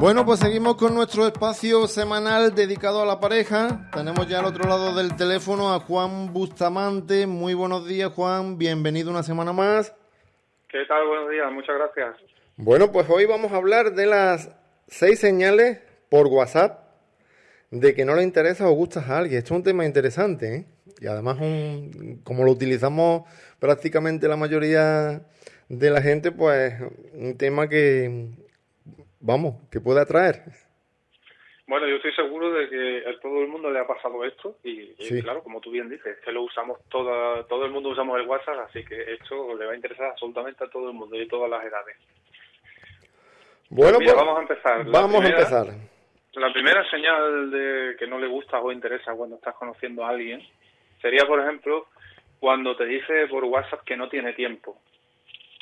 Bueno, pues seguimos con nuestro espacio semanal dedicado a la pareja. Tenemos ya al otro lado del teléfono a Juan Bustamante. Muy buenos días, Juan. Bienvenido una semana más. ¿Qué tal? Buenos días. Muchas gracias. Bueno, pues hoy vamos a hablar de las seis señales por WhatsApp de que no le interesa o gustas a alguien. Esto es un tema interesante, ¿eh? Y además, un, como lo utilizamos prácticamente la mayoría de la gente, pues un tema que, vamos, que puede atraer. Bueno, yo estoy seguro de que a todo el mundo le ha pasado esto y, claro, como tú bien dices, que lo usamos toda, todo el mundo usamos el WhatsApp, así que esto le va a interesar absolutamente a todo el mundo y todas las edades. Bueno, pues, vamos a empezar. vamos a empezar. La primera señal de que no le gusta o interesa cuando estás conociendo a alguien sería, por ejemplo, cuando te dice por WhatsApp que no tiene tiempo.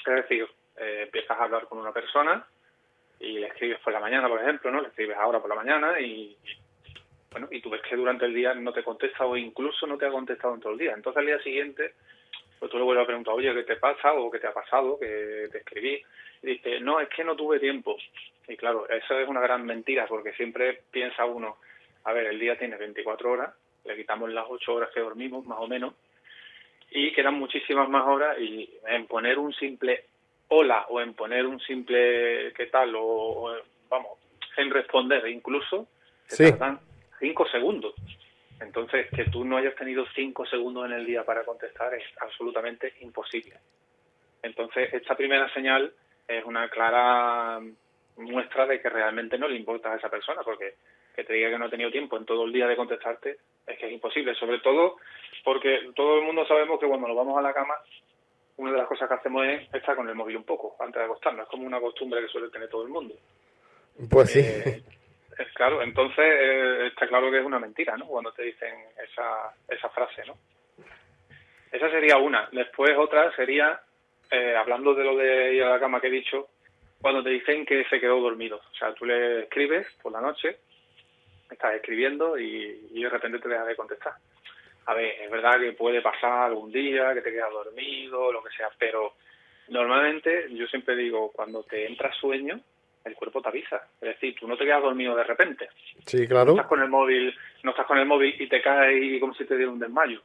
Es decir, eh, empiezas a hablar con una persona y le escribes por la mañana, por ejemplo, ¿no? Le escribes ahora por la mañana y, bueno, y tú ves que durante el día no te contesta o incluso no te ha contestado en todo el día. Entonces al día siguiente, pues tú le vuelves a preguntar, oye, ¿qué te pasa o qué te ha pasado? Que te escribí. Y dice, no, es que no tuve tiempo. Y claro, eso es una gran mentira porque siempre piensa uno, a ver, el día tiene 24 horas, le quitamos las 8 horas que dormimos, más o menos, y quedan muchísimas más horas y en poner un simple hola o en poner un simple qué tal o, vamos, en responder incluso, se tardan 5 segundos. Entonces, que tú no hayas tenido 5 segundos en el día para contestar es absolutamente imposible. Entonces, esta primera señal es una clara muestra de que realmente no le importa a esa persona, porque que te diga que no ha tenido tiempo en todo el día de contestarte es que es imposible, sobre todo porque todo el mundo sabemos que cuando nos vamos a la cama, una de las cosas que hacemos es estar con el móvil un poco antes de acostarnos, es como una costumbre que suele tener todo el mundo. Pues sí. Eh, es claro, entonces eh, está claro que es una mentira, ¿no? Cuando te dicen esa, esa frase, ¿no? Esa sería una. Después otra sería, eh, hablando de lo de ir a la cama que he dicho, cuando te dicen que se quedó dormido. O sea, tú le escribes por la noche, estás escribiendo y, y de repente te deja de contestar. A ver, es verdad que puede pasar algún día, que te quedas dormido, lo que sea, pero normalmente yo siempre digo, cuando te entra sueño, el cuerpo te avisa. Es decir, tú no te quedas dormido de repente. Sí, claro. No estás con el móvil, no estás con el móvil y te caes como si te diera un desmayo.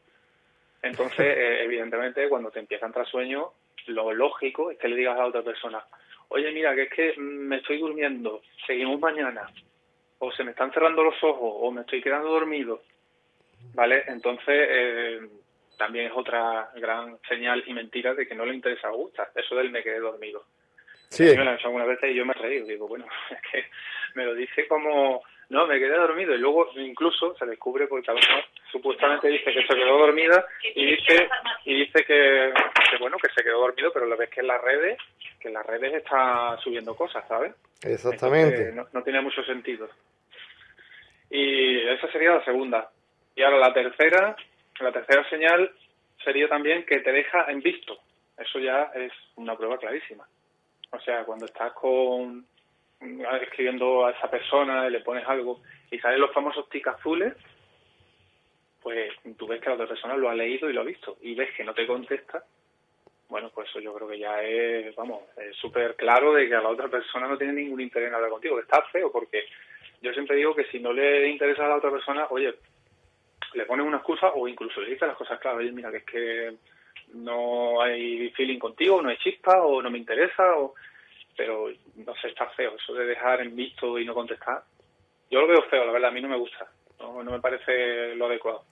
Entonces, eh, evidentemente, cuando te empieza a entrar sueño, lo lógico es que le digas a la otra persona, oye, mira, que es que me estoy durmiendo, seguimos mañana, o se me están cerrando los ojos, o me estoy quedando dormido, ¿vale? Entonces, eh, también es otra gran señal y mentira de que no le interesa a Augusta, eso del me quedé dormido. Sí. me lo han hecho algunas veces y yo me he reído, digo, bueno, es que me lo dice como, no, me quedé dormido y luego incluso se descubre porque a lo mejor supuestamente dice que se quedó dormida y dice y dice que, bueno, que se quedó dormido, pero lo ves que en las redes, que en las redes está subiendo cosas, ¿sabes? Exactamente. no, no tiene mucho sentido. Y esa sería la segunda. Y ahora la tercera, la tercera señal sería también que te deja en visto. Eso ya es una prueba clarísima. O sea, cuando estás con escribiendo a esa persona y le pones algo y salen los famosos tic azules, pues tú ves que la otra persona lo ha leído y lo ha visto y ves que no te contesta, bueno, pues eso yo creo que ya es, vamos, súper claro de que a la otra persona no tiene ningún interés en hablar contigo, que está feo, porque yo siempre digo que si no le interesa a la otra persona, oye, le pones una excusa o incluso le dices las cosas claras, oye, mira, que es que no hay feeling contigo, no hay chispa o no me interesa, o pero no sé, está feo eso de dejar en visto y no contestar. Yo lo veo feo, la verdad, a mí no me gusta, no, me parece lo adecuado.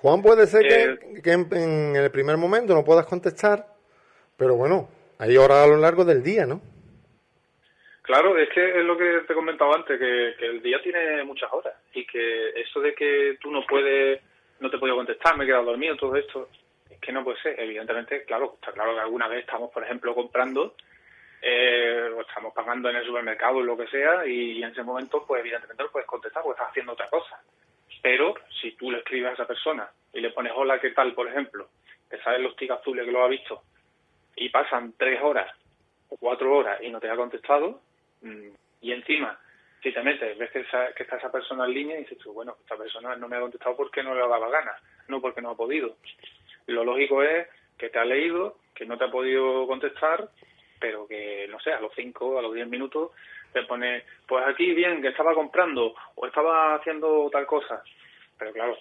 Juan, puede ser que, que en, el primer momento no puedas contestar, pero bueno, hay horas a lo largo del día, ¿no? Claro, es que es lo que te he comentado antes, que, el día tiene muchas horas y que eso de que tú no puedes, no te puedo contestar, me he quedado dormido, todo esto, que no puede ser. Evidentemente, claro, está claro que alguna vez estamos, por ejemplo, comprando eh, o estamos pagando en el supermercado o lo que sea y, en ese momento, pues evidentemente no puedes contestar porque estás haciendo otra cosa. Pero si tú le escribes a esa persona y le pones hola, ¿qué tal? Por ejemplo, te salen los tics azules que lo ha visto y pasan tres horas o cuatro horas y no te ha contestado y encima si te metes, ves que, que está esa persona en línea y dices tú, bueno, esta persona no me ha contestado porque no le ha dado gana, no porque no ha podido. Lo lógico es que te ha leído, que no te ha podido contestar pero que, no sé, a los 5, a los 10 minutos te pone, pues aquí bien, que estaba comprando o estaba haciendo tal cosa. Pero claro,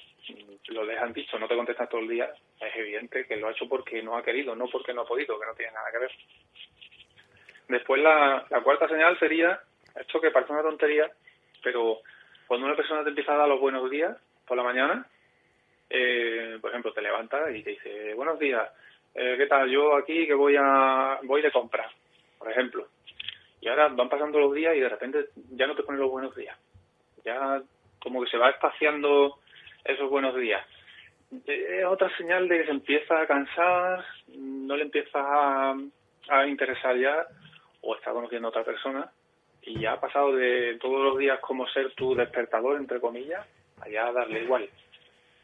lo dejan dicho, no te contestan todo el día, es evidente que lo ha hecho porque no ha querido, no porque no ha podido, que no tiene nada que ver. Después la, la cuarta señal sería, esto que parece una tontería, pero cuando una persona te empieza a dar los buenos días por la mañana, eh, por ejemplo, te levanta y te dice, buenos días, eh, ¿qué tal? Yo aquí que voy a voy de compra, por ejemplo. Y ahora van pasando los días y de repente ya no te ponen los buenos días. Ya como que se va espaciando esos buenos días. Es otra señal de que se empieza a cansar, no le empieza a, a interesar ya o está conociendo a otra persona y ya ha pasado de todos los días como ser tu despertador, entre comillas, allá darle igual.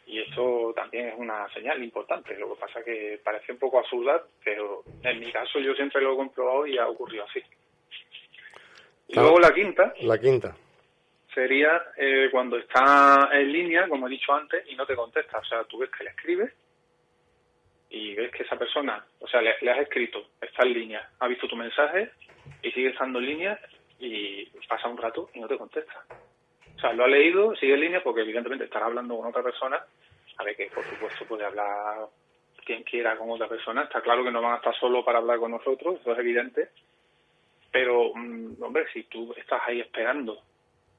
Y esto también es una señal importante. Lo que pasa que parece un poco absurda, pero en mi caso yo siempre lo he comprobado y ha ocurrido así. Y luego la quinta. La quinta. Sería eh, cuando está en línea, como he dicho antes, y no te contesta. O sea, tú ves que le escribes y ves que esa persona, o sea, le, has escrito, está en línea, ha visto tu mensaje y sigue estando en línea y pasa un rato y no te contesta. O sea, lo ha leído, sigue en línea porque evidentemente estará hablando con otra persona, a ver que por supuesto puede hablar quien quiera con otra persona, está claro que no van a estar solo para hablar con nosotros, eso es evidente, pero mm, hombre, si tú estás ahí esperando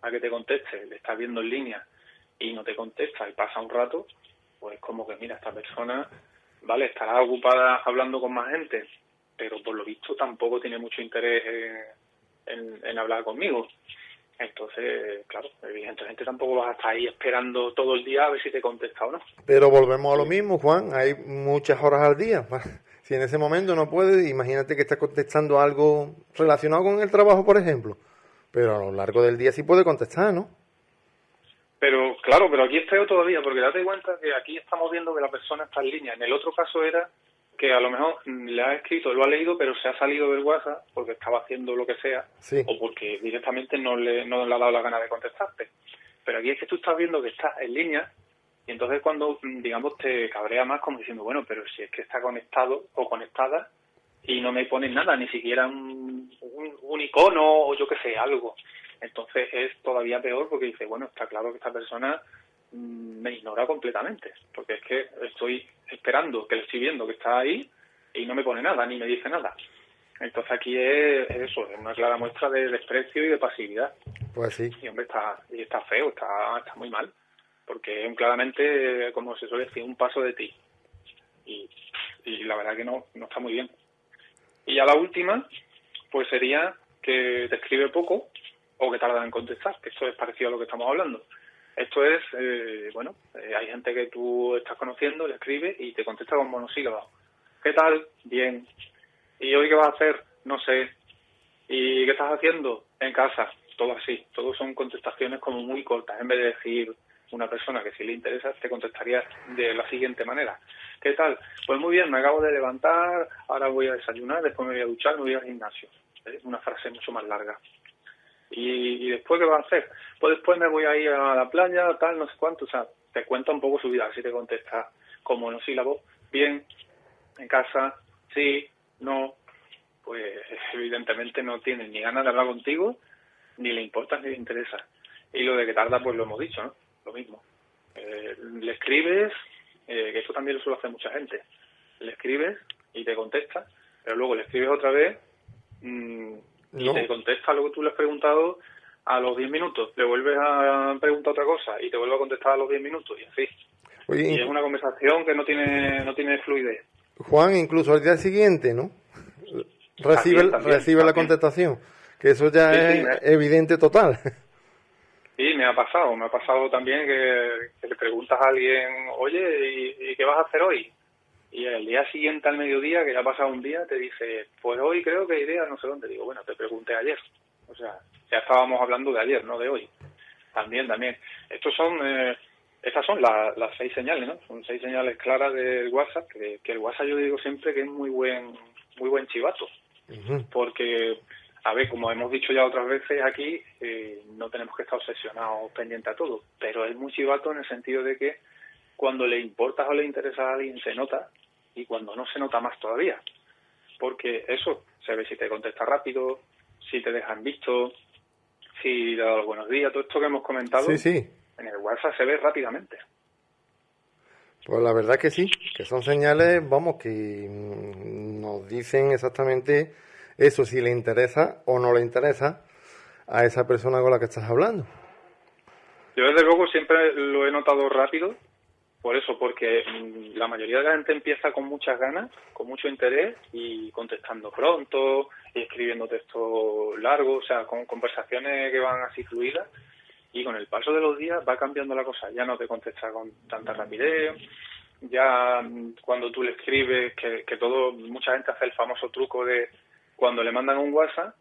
a que te conteste, le estás viendo en línea y no te contesta y pasa un rato, pues como que mira, esta persona, vale, estará ocupada hablando con más gente, pero por lo visto tampoco tiene mucho interés en, hablar conmigo. Entonces, claro, evidentemente tampoco vas a estar ahí esperando todo el día a ver si te contesta o no. Pero volvemos a lo mismo, Juan, hay muchas horas al día. Si en ese momento no puedes, imagínate que estás contestando algo relacionado con el trabajo, por ejemplo. Pero a lo largo del día sí puede contestar, ¿no? Pero claro, pero aquí es peor todavía, porque date cuenta que aquí estamos viendo que la persona está en línea. En el otro caso era que a lo mejor le ha escrito, lo ha leído, pero se ha salido del WhatsApp porque estaba haciendo lo que sea o porque directamente no le, no le ha dado la gana de contestarte. Pero aquí es que tú estás viendo que está en línea y entonces cuando, digamos, te cabrea más como diciendo, bueno, pero si es que está conectado o conectada y no me ponen nada, ni siquiera un, un, icono o yo qué sé, algo. Entonces es todavía peor porque dice, bueno, está claro que esta persona mm, me ignora completamente, porque es que estoy esperando, que le estoy viendo que está ahí y no me pone nada, ni me dice nada. Entonces aquí es, eso, es una clara muestra de desprecio y de pasividad. Pues sí. Y hombre, está, y está feo, está, está muy mal, porque es claramente, como se suele decir, un paso de ti. Y, y la verdad que no, no está muy bien. Y ya la última, pues sería que te escribe poco o que tarda en contestar, que esto es parecido a lo que estamos hablando. Esto es, eh, bueno, eh, hay gente que tú estás conociendo, le escribe y te contesta con monosílabos. ¿Qué tal? Bien. ¿Y hoy qué vas a hacer? No sé. ¿Y qué estás haciendo? En casa. Todo así. Todo son contestaciones como muy cortas. En vez de decir una persona que si le interesa, te contestaría de la siguiente manera. ¿Qué tal? Pues muy bien, me acabo de levantar, ahora voy a desayunar, después me voy a duchar, me voy al gimnasio. Es una frase mucho más larga. ¿Y, después qué va a hacer? Pues después me voy a ir a la playa, tal, no sé cuánto. O sea, te cuenta un poco su vida, así te contesta como monosílabo, bien, en casa, sí, no. Pues evidentemente no tiene ni ganas de hablar contigo, ni le importa ni le interesa. Y lo de que tarda, pues lo hemos dicho, ¿no? Lo mismo. Eh, le escribes, eh, que eso también lo suele hacer mucha gente. Le escribes y te contesta, pero luego le escribes otra vez. Mmm, y te contesta lo que tú le has preguntado a los 10 minutos, le vuelves a preguntar otra cosa y te vuelve a contestar a los 10 minutos y así. y es una conversación que no tiene no tiene fluidez. Juan, incluso al día siguiente, ¿no? Recibe, recibe la contestación, que eso ya es evidente total. Sí, me ha pasado, me ha pasado también que, le preguntas a alguien, oye, ¿y, ¿y, qué vas a hacer hoy? Y el día siguiente al mediodía, que ya ha pasado un día, te dice, pues hoy creo que iré a no sé dónde. Digo, bueno, te pregunté ayer. O sea, ya estábamos hablando de ayer, no de hoy. También, también. Estos son, eh, estas son las seis señales, ¿no? Son seis señales claras del WhatsApp, que, el WhatsApp yo digo siempre que es muy buen, muy buen chivato. Porque, a ver, como hemos dicho ya otras veces aquí, eh, no tenemos que estar obsesionados pendientes a todo, pero es muy chivato en el sentido de que cuando le importas o le interesa a alguien se nota y cuando no se nota más todavía. Porque eso, se ve si te contesta rápido, si te dejan visto, si le da los buenos días, todo esto que hemos comentado. Sí, sí. En el WhatsApp se ve rápidamente. Pues la verdad que sí, que son señales, vamos, que mm, nos dicen exactamente eso, si le interesa o no le interesa a esa persona con la que estás hablando. Yo desde luego siempre lo he notado rápido, por eso, porque mm, la mayoría de la gente empieza con muchas ganas, con mucho interés y contestando pronto y escribiendo textos largos, o sea, con conversaciones que van así fluidas y con el paso de los días va cambiando la cosa, ya no te contesta con tanta rapidez, ya mm, cuando tú le escribes, que, que todo, mucha gente hace el famoso truco de cuando le mandan un WhatsApp,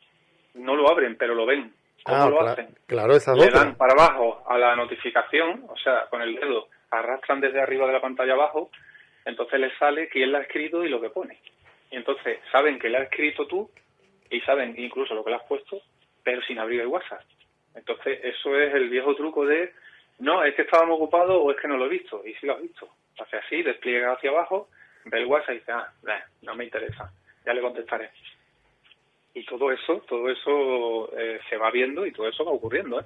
no lo abren, pero lo ven. ¿Cómo Ah, lo hacen? claro, esa es Le dan para abajo a la notificación, o sea, con el dedo, arrastran desde arriba de la pantalla abajo, entonces les sale quién la ha escrito y lo que pone. Y entonces saben que la has escrito tú y saben incluso lo que le has puesto, pero sin abrir el WhatsApp. Entonces, eso es el viejo truco de, no, es que estábamos ocupados o es que no lo he visto, y sí lo has visto. Hace así, despliega hacia abajo, ve el WhatsApp y dice, ah, no me interesa, ya le contestaré. Y todo eso, todo eso eh, se va viendo y todo eso va ocurriendo, ¿eh?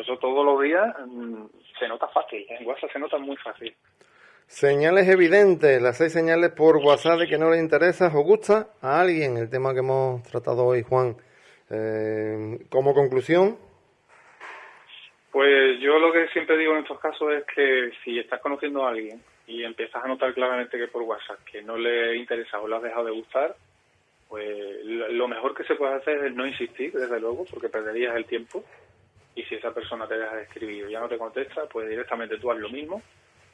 Eso todos los días mm, se nota fácil, en WhatsApp se nota muy fácil. Señales evidentes, las seis señales por WhatsApp de que no le interesa o gusta a alguien, el tema que hemos tratado hoy, Juan. Eh, como conclusión, Pues yo lo que siempre digo en estos casos es que si estás conociendo a alguien y empiezas a notar claramente que por WhatsApp que no le interesa o le has dejado de gustar, pues lo mejor que se puede hacer es no insistir, desde luego, porque perderías el tiempo. Y si esa persona te deja de escribir o ya no te contesta, pues directamente tú haz lo mismo,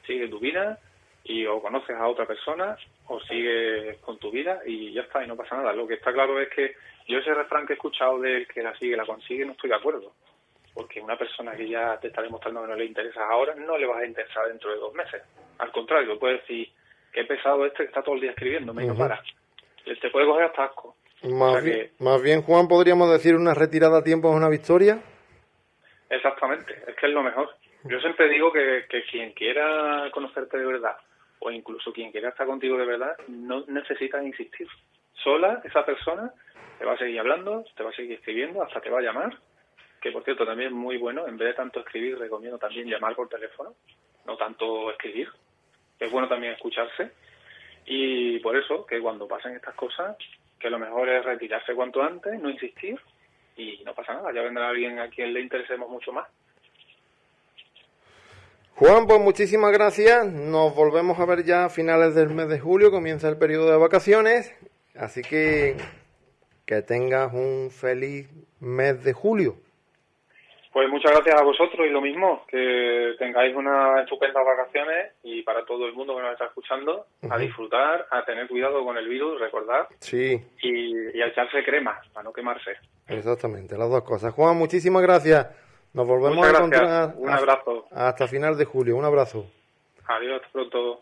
sigue tu vida y o conoces a otra persona o sigues con tu vida y ya está, y no pasa nada. Lo que está claro es que yo ese refrán que he escuchado de que la sigue, la consigue, no estoy de acuerdo porque una persona que ya te está demostrando que no le interesa ahora, no le vas a interesar dentro de dos meses. Al contrario, puedes decir, qué pesado este que está todo el día escribiendo, me Ujú. para. Te puede coger hasta asco. más, O sea bien, más bien, Juan, podríamos decir una retirada a tiempo es una victoria. Exactamente, es que es lo mejor. Yo siempre digo que, que quien quiera conocerte de verdad, o incluso quien quiera estar contigo de verdad, no necesitas insistir. Sola, esa persona te va a seguir hablando, te va a seguir escribiendo, hasta te va a llamar, que por cierto también es muy bueno, en vez de tanto escribir, recomiendo también llamar por teléfono, no tanto escribir. Es bueno también escucharse. Y por eso, que cuando pasen estas cosas, que lo mejor es retirarse cuanto antes, no insistir, y no pasa nada, ya vendrá alguien a quien le interesemos mucho más. Juan, pues muchísimas gracias. Nos volvemos a ver ya a finales del mes de julio, comienza el periodo de vacaciones. Así que que tengas un feliz mes de julio. Pues muchas gracias a vosotros y lo mismo, que tengáis unas estupendas vacaciones y para todo el mundo que nos está escuchando, a disfrutar, a tener cuidado con el virus, recordar, Sí, y, y a echarse crema para no quemarse. exactamente, las dos cosas. Juan, muchísimas gracias. Nos volvemos a encontrar Un hasta- abrazo. hasta final de julio. Un abrazo. Adiós, hasta pronto.